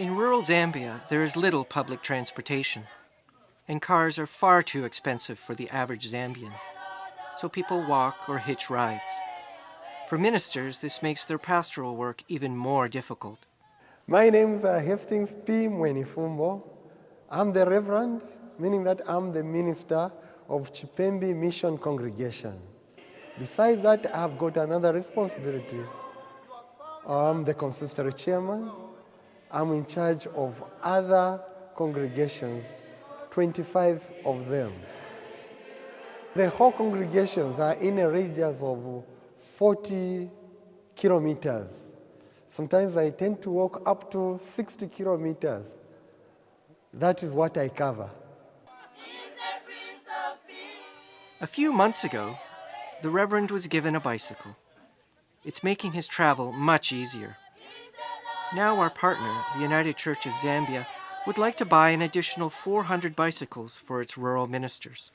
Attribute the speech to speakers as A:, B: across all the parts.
A: In rural Zambia, there is little public transportation, and cars are far too expensive for the average Zambian, so people walk or hitch rides. For ministers, this makes their pastoral work even more difficult.
B: My name is uh, Hastings P. Mwenifumbo. I'm the Reverend, meaning that I'm the minister of Chipembi Mission Congregation. Besides that, I've got another responsibility. I'm the consistory chairman. I'm in charge of other congregations, 25 of them. The whole congregations are in a radius of 40 kilometers. Sometimes I tend to walk up to 60 kilometers. That is what I cover.
A: A few months ago, the Reverend was given a bicycle. It's making his travel much easier. Now our partner, the United Church of Zambia, would like to buy an additional 400 bicycles for its rural ministers.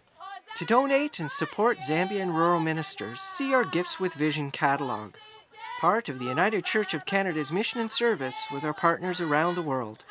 A: To donate and support Zambian rural ministers, see our Gifts with Vision catalog, part of the United Church of Canada's mission and service with our partners around the world.